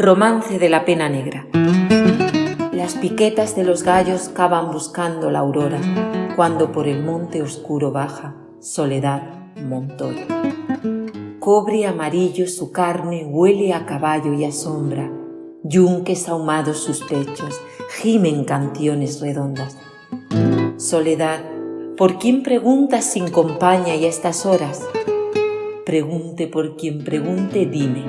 Romance de la pena negra. Las piquetas de los gallos cavan buscando la aurora, cuando por el monte oscuro baja Soledad Montoya. Cobre amarillo su carne huele a caballo y a sombra, yunques ahumados sus pechos, gimen canciones redondas. Soledad, ¿por quién preguntas sin compañía y a estas horas? Pregunte por quien pregunte, dime,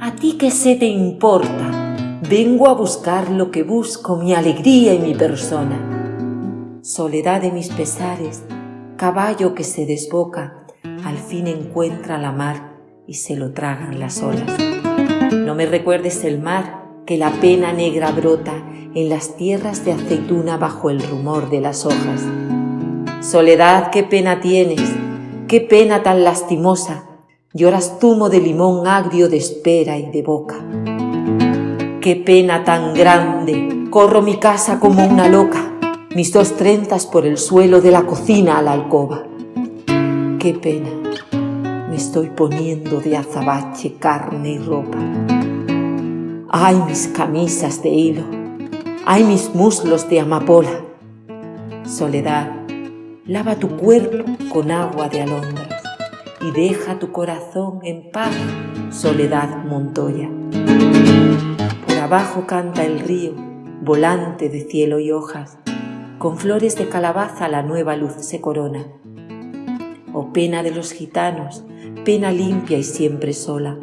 ¿a ti qué se te importa? Vengo a buscar lo que busco, mi alegría y mi persona. Soledad de mis pesares, caballo que se desboca, al fin encuentra la mar y se lo tragan las olas. No me recuerdes el mar, que la pena negra brota en las tierras de aceituna bajo el rumor de las hojas. Soledad, qué pena tienes, qué pena tan lastimosa, lloras zumo de limón agrio de espera y de boca. Qué pena tan grande, corro mi casa como una loca, mis dos trenzas por el suelo de la cocina a la alcoba. Qué pena, me estoy poniendo de azabache carne y ropa. Ay, mis camisas de hilo, ay, mis muslos de amapola. Soledad, lava tu cuerpo con agua de alondras y deja tu corazón en paz, Soledad Montoya. Por abajo canta el río, volante de cielo y hojas, con flores de calabaza la nueva luz se corona. Oh pena de los gitanos, pena limpia y siempre sola,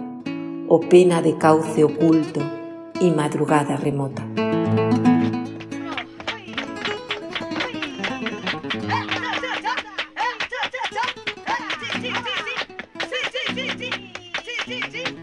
oh pena de cauce oculto y madrugada remota. Ji ji